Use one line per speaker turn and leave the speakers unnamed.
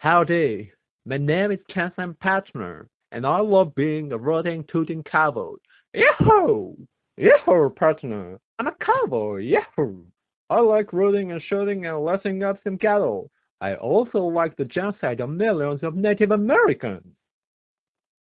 Howdy, my name is Kenson Patner, and I love being a rooting, tooting cowboy. Yahoo! Yahoo, partner! I'm a cowboy, yahoo! I like rooting and shooting and lashing up some cattle. I also like the genocide of millions of Native Americans.